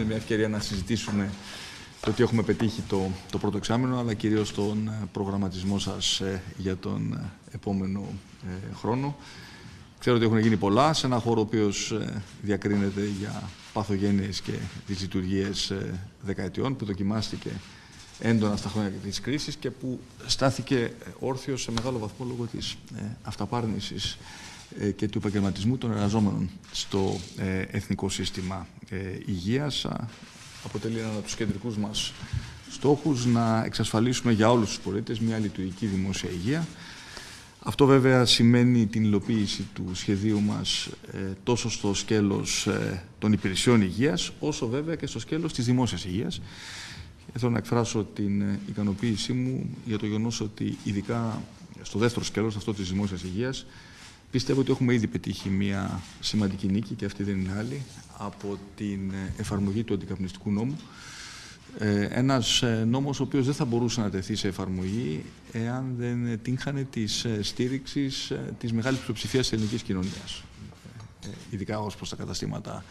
είναι μια ευκαιρία να συζητήσουμε το τι έχουμε πετύχει το, το πρώτο εξάμεινο, αλλά κυρίως τον ε, προγραμματισμό σας ε, για τον ε, επόμενο χρόνο. Ξέρω ότι έχουν γίνει πολλά σε ένα χώρο ο οποίος διακρίνεται για παθογένειες και τις λειτουργίες δεκαετιών, που δοκιμάστηκε έντονα στα χρόνια της κρίσης και που στάθηκε όρθιος σε μεγάλο βαθμό λόγω της αυταπάρνησης και του επαγγελματισμού των εργαζόμενων στο εθνικό σύστημα υγείας αποτελεί ένα από τους κεντρικούς μας στόχους να εξασφαλίσουμε για όλους τους πολίτες μια λειτουργική δημόσια υγεία. Αυτό βέβαια σημαίνει την υλοποίηση του σχεδίου μας ε, τόσο στο σκέλος ε, των υπηρεσιών υγείας, όσο βέβαια και στο σκέλος της δημόσιας υγείας. Θέλω να εκφράσω την ε, ικανοποίησή μου για το γεγονός ότι ειδικά στο δεύτερο σκέλος, αυτό της δημόσιας υγείας, Πιστεύω ότι έχουμε ήδη πετύχει μια σημαντική νίκη και αυτή δεν είναι άλλη από την εφαρμογή του αντικαπνιστικού νόμου. Ε, ένας ε, νόμος ο οποίος δεν θα μπορούσε να τεθεί σε εφαρμογή εάν δεν τύχανε της ε, στήριξης της μεγάλης πλειοψηφίας της ελληνικής κοινωνίας. Ειδικά ως προς τα καταστήματα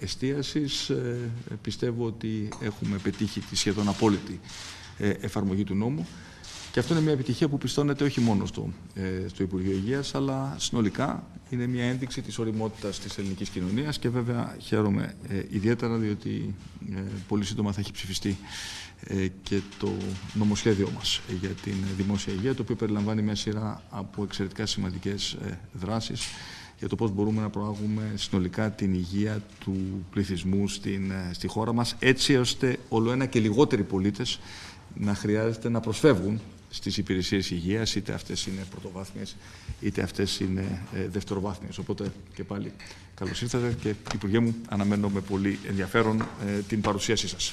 εστίασης πιστεύω ότι έχουμε πετύχει τη σχεδόν απόλυτη εφαρμογή του νόμου. Και αυτό είναι μια επιτυχία που πιστώνεται όχι μόνο στο, ε, στο Υπουργείο Υγείας, αλλά συνολικά είναι μια ένδειξη της οριμότητας της ελληνικής κοινωνίας και βέβαια χαίρομαι ε, ιδιαίτερα διότι ε, πολύ σύντομα θα έχει ψηφιστεί ε, και το νομοσχέδιό μας για την δημόσια υγεία, το οποίο περιλαμβάνει μια σειρά από εξαιρετικά σημαντικές δράσεις για το πώς μπορούμε να προάγουμε συνολικά την υγεία του πληθυσμού στην, στη χώρα μας, έτσι ώστε όλο ένα και λιγότεροι πολίτες να χρειάζεται να προσφεύγουν στις υπηρεσίες υγείας, είτε αυτές είναι πρωτοβάθμιες, είτε αυτές είναι ε, δευτεροβάθμιες. Οπότε και πάλι καλώς ήρθατε και Υπουργέ μου αναμένω με πολύ ενδιαφέρον ε, την παρουσίασή σας.